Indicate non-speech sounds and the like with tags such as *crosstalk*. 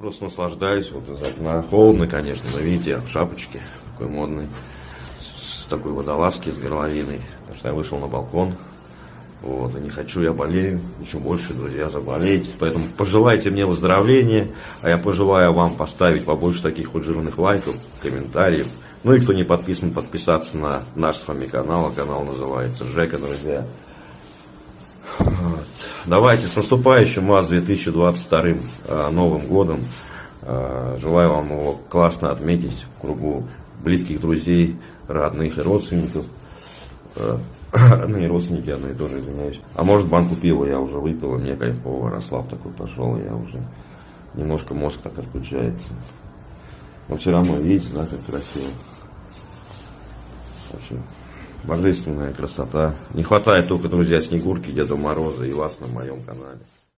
просто наслаждаюсь вот из окна. Холодно, конечно, но видите, в шапочке, такой модный, с, такой водолазки, с горловиной. Потому что я вышел на балкон, вот, и не хочу, я болею, еще больше, друзья, заболеть. Поэтому пожелайте мне выздоровления, а я пожелаю вам поставить побольше таких вот жирных лайков, комментариев. Ну и кто не подписан, подписаться на наш с вами канал. Канал называется Жека, друзья. Давайте с наступающим вас 2022 э, Новым годом. Э, желаю вам его классно отметить в кругу близких друзей, родных и родственников. Э, *coughs* родные родственники, одно и то же, извиняюсь. А может банку пива я уже выпил, мне кайфово, Рослав такой пошел, я уже немножко мозг так отключается. Но все равно, видите, да, как красиво. Вообще, божественная красота. Не хватает только, друзья, Снегурки, Деда Мороза и вас на моем канале.